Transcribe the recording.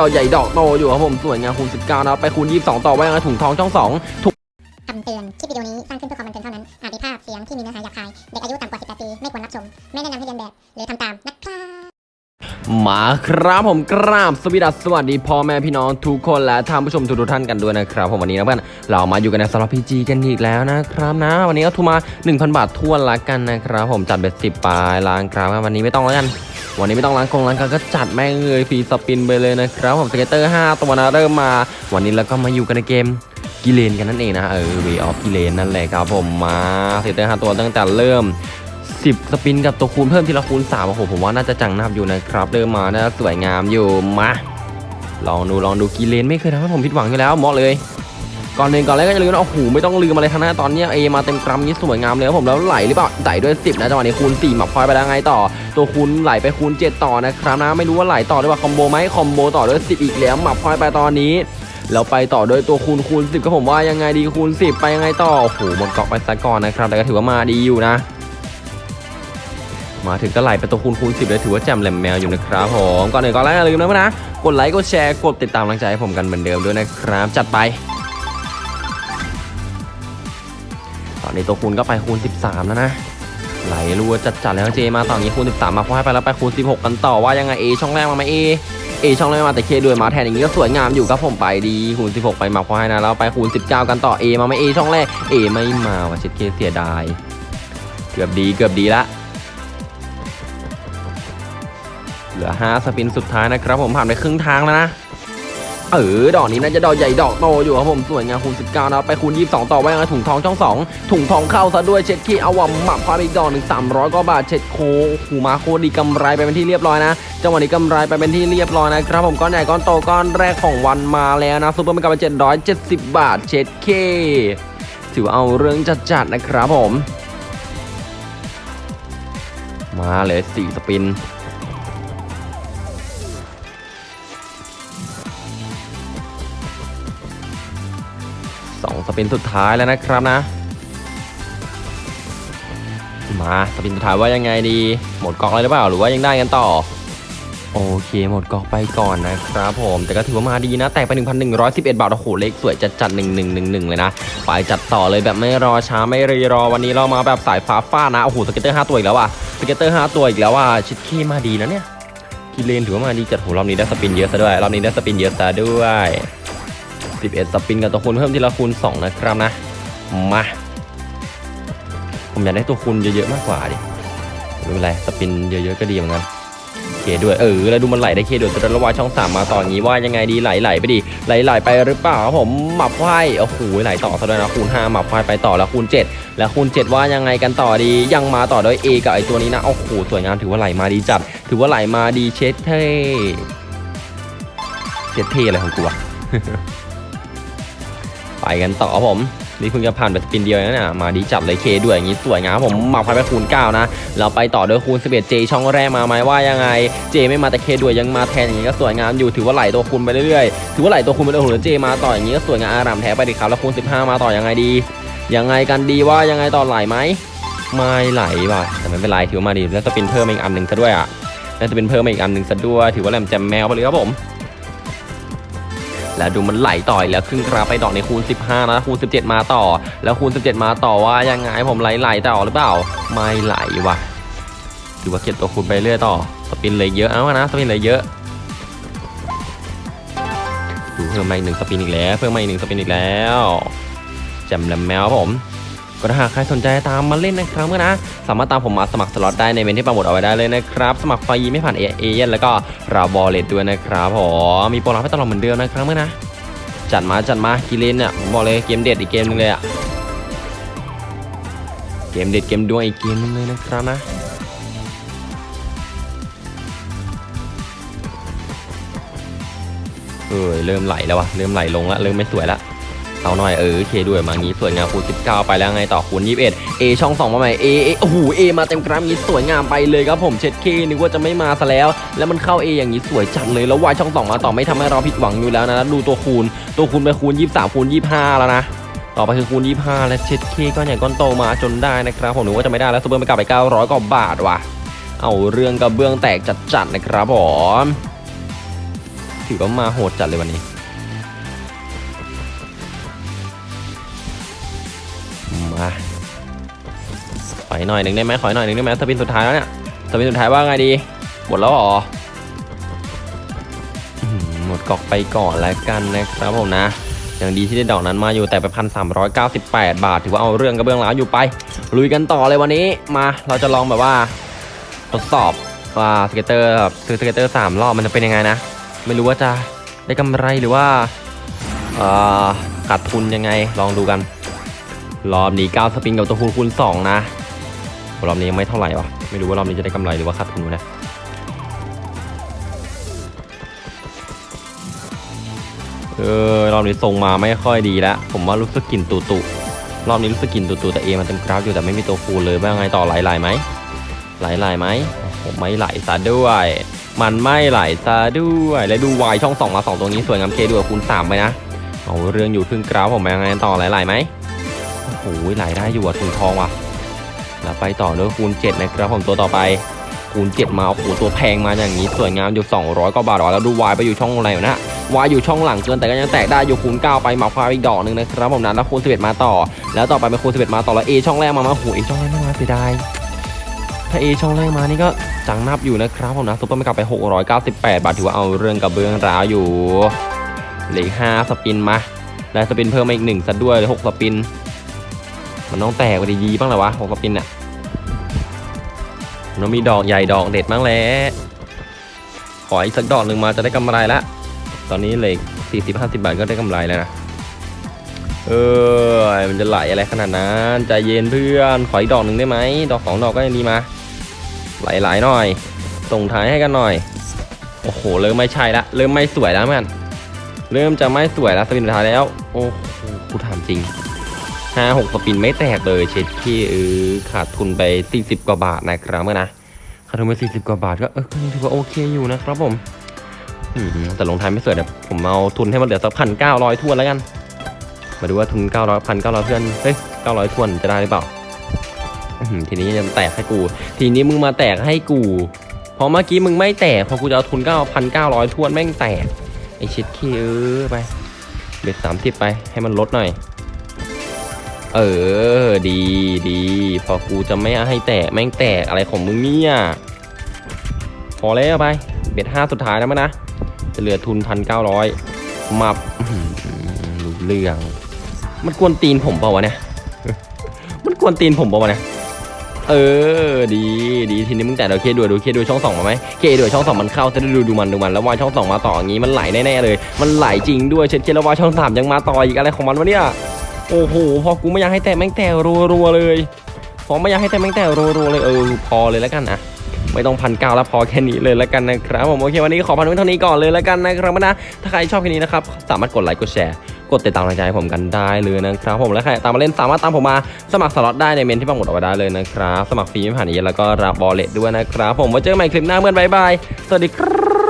ดอกใหญ่ดอกโตอยู่ครับผมสวยงามคูณ19นะครับไปคูณ 22 ต่อไว้ยังไงถุงทองช่อง 2ถุงคำเตือน คลิปวิดีโอนี้สร้างขึ้นเพื่อความบันเทิงเท่านั้น อาจมีภาพเสียงที่มีเนื้อหาหยาบคาย เด็กอายุต่ำกว่า 18 ปี ไม่ควรรับชม ไม่แนะนำให้เรียนแบบ หรือทำตามนะครับมาครับผมกราบสวัสดีสวัสดีพ่อแม่พี่น้องทุกคนและท่านผู้ชมทุกๆท่านกันด้วยนะครับผมวันนี้นะเพื่อนเรามาอยู่กันในสล็อตพีจีกันอีกแล้วนะครับนะ วันนี้ก็ทุนมา 1,000 บาททวนละกันนะครับผมจัดเบ็ดสิบปลายล้างครับวันนี้ไม่ต้องแล้วกัน วันนี้ไม่ต้องล้างกงล้างกันก็จัดแม่งเลยฟรีสปินไปเลยนะครับผมสเกตเตอร์ 5 ตัวนะเริ่มมา วันนี้เราก็มาอยู่กันในเกมกิเลนกันนั่นเองนะเออเวออฟกิเลนนั่นแหละครับผมมาสเกตเตอร์ 5 ตัวตั้งแต่เริ่ม 10 สปินกับตัวคูณเพิ่มทีละคูณ3โอ้โหผมว่าน่าจะจังนับอยู่นะครับเริ่มมาน่าสวยงามอยู่มาลองดูลองดูกิเลนไม่เคยทำให้ผมผิดหวังอยู่แล้วเหมาะเลย ก่อนหนึ่งก่อนแรกก็จะลืมนะโอ้โหไม่ต้องลืมอะไรทั้งนั้นตอนนี้เอมาเต็มกรัมนี้สวยงามเลยครับผมแล้วไหลหรือเปล่าไหลด้วย 10 นะจังหวะนี้คูณ4หมับพลอยไปแล้วไงต่อ ตัวคูณไหลไปคูณ 7 ต่อนะครับนะไม่รู้ว่าไหลต่อด้วยว่าคอมโบไหมคอมโบต่อด้วย 10 อีกแล้วหมับพลอยไปตอนนี้แล้วไปต่อโดยตัวคูณคูณ10ก็ผมว่ายังไงดีคูณ 10 ไปยังไงต่อโอ้โหหมดเกาะไปซะก่อนนะครับ แต่ก็ถือว่ามาดีอยู่นะ มาถึงก็ไหลไปตัวคูณคูณ10เลยถือว่าแจ่มแหลมแมวอยู่นะครับผมก่อนอื่นก่อนแรกอย่าลืมนะนะกดไลค์กดแชร์กดติดตามกำลังใจให้ผมกันเหมือนเดิมด้วยนะครับจัดไป ตอนนี้ตัวคูณก็ไปคูณ 13 แล้วนะ ไหลรัวจัดๆแล้วเจมาต่ออย่างนี้คูณ 13 มาพอให้ไปแล้วไปคูณ 16 กันต่อว่ายังไงเอช่องแรกมาไหมเอเอช่องแรกมาแต่เคด้วยมาแทนอย่างนี้ก็สวยงามอยู่ครับผมไปดีคูณ 16 ไปมาพอให้นะแล้วไปคูณ 19 กันต่อเอมาไหมเอช่องแรกเอไม่มาว่ะเช็ดเคเสียดายเกือบดีเกือบดีละเหลือ 5 สปินสุดท้ายนะครับผมผ่านไปครึ่งทางแล้วนะ เออดอกนี้น่าจะดอกใหญ่ดอกโตอยู่ครับผมสวยงามคูณ19นะครับไปคูณ 22 ต่อไว้ยังไงถุงทองช่อง 2 ถุงทองเข้าซะด้วยเช็ดขี้เอาว่ะหมับความอีกดอกหนึ่ง300กว่าบาทเช็ดโคหูมาโคดีกำไรไปเป็นที่เรียบร้อยนะจังหวะนี้กำไรไปเป็นที่เรียบร้อยนะครับผมก้อนใหญ่ก้อนโตก้อนแรกของวันมาแล้วนะซุปเปอร์มันกลับมา770 บาทเช็ดเคถือเอาเรื่องจัดๆนะครับผม มาเลย4สปิน spin สุดท้ายแล้วนะครับนะ มา spin สุดท้ายว่ายังไงดี หมดก๊อกเลยหรือเปล่าหรือว่ายังได้กันต่อ โอเคหมดก๊อกไปก่อนนะครับผม แต่ก็ถือว่ามาดีนะ แตกไป 1,111 บาทโอ้โหเลขสวยจัดจัด1111 เลยนะ ไปจัดต่อเลยแบบไม่รอช้าไม่รีรอวันนี้เรามาแบบสายฟ้าฟาดนะโอ้โห scatter 5ตัวอีกแล้วว่ะ scatter 5ตัวอีกแล้วว่ะชิดขี้มาดีนะเนี่ยกิเลนถือว่ามาดีจัดโหรอบนี้ได้ spin เยอะซะด้วยรอบนี้ได้ spin เยอะซะด้วย 11 สปินกับตัวคูณเพิ่มทีละคูณ2นะครับนะ มา ผมอยากได้ตัวคูณเยอะๆมากกว่าดิไม่เป็นไรสปินเยอะๆก็ดีเหมือนกันเคด้วยเออแล้วดูมันไหลได้เคด้วยแต่ระวาช่อง3มาต่ออย่างนี้ว่ายังไงดีไหลไหลไปดิไหลไหลไปหรือเปล่าครับผมหมับไฟโอ้โหไหลต่อซะด้วยนะคูณ5หมับไฟไปต่อแล้วคูณ 7 แล้วคูณ 7 ว่ายังไงกันต่อดียังมาต่อด้วย A กับไอตัวนี้นะโอ้โหสวยงามถือว่าไหลมาดีจัด ถือว่าไหลมาดีเช็ดเท่เช็ดเท่อะไรของกูอะ กันต่อครับผม นี่เพิ่งจะผ่านแบบสปินเดียวนะเนี่ยมาดีจัดเลยเคด้วยอย่างนี้สวยงามผมมาพายไปคูณ9นะ เราไปต่อด้วยคูณ11เจช่องแรกมาไหมว่ายังไงเจไม่มาแต่เคด้วยยังมาแทนอย่างนี้ก็สวยงามอยู่ถือว่าไหลตัวคูณไปเรื่อยๆถือว่าไหลตัวคูณไปเรื่อยๆโอ้โหเจมาต่ออย่างนี้ก็สวยงามอารามแท้ไปดิครับแล้วคูณ15 มาต่อยังไงดียังไงกันดีว่ายังไงต่อไหลไหมไม่ไหลว่ะแต่ไม่เป็นไรถือว่ามาดีแล้วสปินเพิ่มอีกอันหนึ่งซะด้วยอะแล้วสปินเพิ่มอีกอันหนึ่งซะด้วยถือว่าแหลมแจมแมวไปเลยครับผม แล้วดูมันไหลต่อยแล้วครึ่งกราฟไปดอกในคูณ 15 นะคูณ 17 มาต่อ แล้วคูณ 17 มาต่อว่ายังไงผมไหลไหลต่อหรือเปล่า ไม่ไหลว่ะถือว่าเก็บตัวคูณไปเรื่อยต่อสปินเลยเยอะเอานะสปินเลยเยอะดูเพิ่มมาอีกหนึ่งสปินอีกแล้ว เพิ่มมาอีกหนึ่งสปินอีกแล้วแจมแลมแมวผม ก็ถ้าหากใครสนใจตามมาเล่นนะครับก็นะ สามารถตามผมมาสมัครสล็อตได้ในเมนต์ที่ปักหมุดเอาไว้ได้เลยนะครับ สมัครฟรีไม่ผ่านเอเอเย่นต์แล้วก็รับ wallet ด้วยนะครับผมมีโปรรับให้ตลอดเหมือนเดิมนะครับเมื่อนะ จัดมาจัดมากิเลนเนี่ยผมบอกเลยเกมเด็ดอีกเกมนึงเลยอะเกมเด็ดเกมดวงอีกเกมนึงเลยนะครับนะเออเริ่มไหลแล้ววะเริ่มไหลลงแล้วเริ่มไม่สวยละ เอาหน่อยเออเคด้วยมางี้สวยงามคูณ19 ไปแล้วไงต่อคูณ21 A ช่อง2มาใหม่ A โอ้โห A มาเต็มกราฟงี้สวยงามไปเลยครับผมเช็ดเคนึกว่าจะไม่มาซะแล้ว แล้วมันเข้า A อย่างนี้สวยจัดเลยแล้ว Y ช่อง2มาต่อไม่ทำให้เราผิดหวังอยู่แล้วนะดูตัวคูณตัวคูณไปคูณ 23คูณ25 แล้วนะต่อไปคือคูณ 25 และเช็ดเคก้อนใหญ่ก้อนโตมาจนได้นะครับผมนึกว่าจะไม่ได้แล้วซูเปอร์ไปกลับไป 900กว่าบาทว่ะ เอาเรื่องกระเบื้องแตกจัดๆนะครับผมถือว่ามาโหดจัดเลยวันนี้ มาขออีกหน่อยหนึ่งได้ไหมขออีกหน่อยหนึ่งได้ไหม spin สุดท้ายแล้วเนี่ย spin สุดท้ายว่าไงดีหมดแล้วเหรอหมดก๊อกไปก่อนแล้วกันนะครับผมนะอย่างดีที่ได้ดอกนั้นมาอยู่แต่ไปพันสามร้อยเก้าสิบแปดบาท ถือว่าเอาเรื่องกระเบื้องร้าวอยู่ไป ลุยกันต่อเลยวันนี้มาเราจะลองแบบว่าทดสอบว่า scatter ซื้อ scatter สามรอบมันจะเป็นยังไงนะ ไม่รู้ว่าจะได้กำไรหรือว่าขาดทุนยังไงลองดูกัน รอบนี้9สปินกับตัวคูณคูณ2นะรอบนี้ยังไม่เท่าไหร่วะไม่รู้ว่ารอบนี้จะได้กำไรหรือว่าขาดทุนนะเออรอบนี้ทรงมาไม่ค่อยดีแล้วผมว่ารู้สึกกลิ่นตุตุรอบนี้รู้สึกกลิ่นตุตุแต่เอมันเต็มกราฟอยู่แต่ไม่มีตัวคูณเลยว่าไงต่อไหลไหลไหมไหลไหลไหมผมไม่ไหลซะด้วย มันไม่ไหลซะด้วย และดูวายช่องสองมาสองตรงนี้สวยงามเคด้วยคูณสามไปนะเอาเรื่องอยู่ครึ่งกราฟผมยังไงต่อไหลไหลไหม โอ้โหไหลได้อยู่อะถุงทองว่ะแล้วไปต่อด้วยคูณ7นะครับผมตัวต่อไปคูณ7มาโอ้โหตัวแพงมาอย่างนี้สวยงามอยู่ 200กว่าบาทแล้วดูวายไปอยู่ช่องอะไรนะวายอยู่ช่องหลังเกินแต่ก็ยังแตกได้อยู่คูณ9ไปหมาฟ้าอีกดอกหนึ่งนะครับผมนั้นแล้วคูณ11มาต่อ แล้วต่อไปเป็นคูณ11มาต่อแล้ว A ช่องแรกมามาโอ้โห A ช่องแรกไม่มาเสียดายถ้า A ช่องแรกมานี่ก็จังนับอยู่นะครับผมนะซุปเปอร์ไม่กลับไป 698 บาทถือว่าเอาเรื่องกับเบื้องราวอยู่เหลือ5สปินมาได้สปินเพิ่มมาอีกหนึ่งซะด้วยหลือ6สปิน มันต้องแตกไปดีๆบ้างแหละวะหกกระปินอะมันต้องมีดอกใหญ่ดอกเด็ดบ้างแหล้วขออีกสักดอกหนึ่งมาจะได้กำไรละ ตอนนี้เหล็กสี่สิบห้าสิบาทก็ได้กำไรแล้วนะ เออ มันจะไหลอะไรขนาดนั้นใจเย็นเพื่อน ขออีกดอกหนึ่งได้ไหม ดอกสองดอกก็ยังดีมา ไหลๆหน่อย ส่งท้ายให้กันหน่อย โอ้โห เริ่มไม่ใช่ละ เริ่มไม่สวยแล้วมัน เริ่มจะไม่สวยแล้วสปินสุดท้ายแล้ว โอ้โหกูถามจริง ห้าหกสปินไม่แตกเลยเช็ดที่เออขาดทุนไป40กว่าบาทนะครับเมื่อนะขาดทุนไป40กว่าบาทก็เออก็ยังถือว่าโอเคอยู่นะครับผมอแต่ลงท้ายไม่สวยเดี๋ยวผมเอาทุนให้มันเหลือสักพันเก้าร้อยทวนแล้วกัน มาดูว่าทุนเก้าร้อยพันเก้าร้อยเพื่อนเฮ้ยเก้าร้อยทวนจะได้หรือเปล่าทีนี้จะแตกให้กู ทีนี้มึงมาแตกให้กูพราะเมื่อกี้มึงไม่แตกพอกูจะเอาทุนเก้าพันเก้าร้อยทวนแม่งแตกไอเช็ดขี้เออไปเบ็ดสามสิบไปให้มันลดหน่อย เออ ดีดี พอกูจะไม่ให้แตกแม่งแตกอะไรของมึงเนี่ย พอแล้วไป เบ็ดห้าสุดท้ายแล้วมั้ยนะ จะเหลือทุนพันเก้าร้อยมาหือรู้เรื่อง มันกวนตีนผมเปล่าวะเนี่ย มันกวนตีนผมเปล่าวะเนี่ย เออ ดี ดี ทีนี้มึงแต่เดี๋ยวเคดูดูเคดูช่องสองมาไหมเคดูช่องสองมันเข้าจะได้ดูดูมันดูมันแล้วว่าช่องสองมาต่ออย่างงี้มันไหลแน่ๆเลย มันไหลจริงด้วยเช็ดเคแล้วว่าช่องสามยังมาต่ออีกอะไรของมันวะเนี่ย โอ้โห พอกูไม่อยากให้แตะแม่งแตะรัวๆเลย พอไม่อยากให้แตะแม่งแตะรัวๆเลยเออพอเลยแล้วกันนะไม่ต้องพันเก้าแล้วพอแค่นี้เลยแล้วกันนะครับผมโอเควันนี้ขอพันไว้เท่านี้ก่อนเลยแล้วกันนะครับนะถ้าใครชอบคลิปนี้นะครับสามารถกดไลค์กดแชร์กดติดตามกำลังใจให้ผมกันได้เลยนะครับผมและใครตามมาเล่นสามารถตามผมมาสมัครสล็อตได้ในเมนต์ที่ปักหมุดเอาไว้ได้เลยนะครับสมัครฟรีไม่ผ่านนี้แล้วก็รับ wallet ด้วยนะครับผมไว้เจอกันใหม่คลิปหน้าเมื่อน bye bye สวัสดีครับ